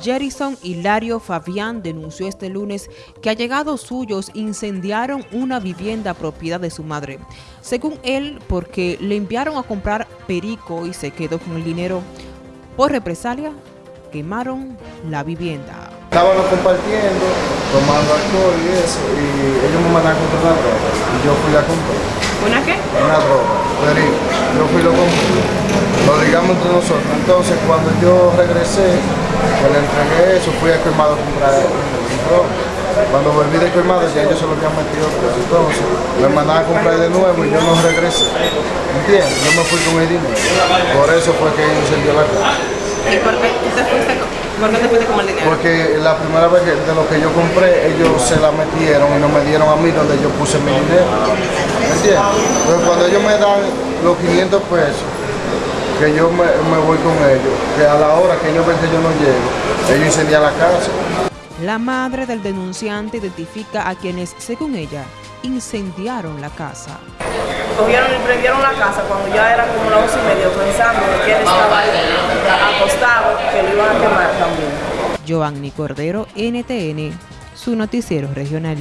Jerison Hilario Fabián denunció este lunes que allegados suyos incendiaron una vivienda propiedad de su madre. Según él, porque le enviaron a comprar perico y se quedó con el dinero. Por represalia, quemaron la vivienda. Estábamos compartiendo, tomando alcohol y eso, y ellos me mandaron a comprar una droga, y yo fui a comprar. ¿Una qué? Una droga, perico. Yo fui lo compré. Lo digamos entre nosotros. Entonces, cuando yo regresé, le entregué eso, fui a colmado a comprar droga. Cuando volví de colmado ya ellos se lo habían metido pues, Entonces me mandaban a comprar de nuevo y yo no regresé. ¿Entiendes? Yo me fui con el dinero. Por eso fue que incendió la casa. ¿Y por qué te fuiste, por qué te fuiste con el dinero? Porque la primera vez que, de lo que yo compré, ellos se la metieron y no me dieron a mí donde yo puse mi dinero. ¿Me entiendes? Entonces cuando ellos me dan los 500 pesos, que yo me, me voy con ellos, que a la hora que ellos ven que yo no llego, ellos incendian la casa. La madre del denunciante identifica a quienes, según ella, incendiaron la casa. Cogieron y prendieron la casa cuando ya eran como las once y media, pensando que él estaba acostado, que lo iban a quemar también. Giovanni Cordero, NTN, su noticiero regional.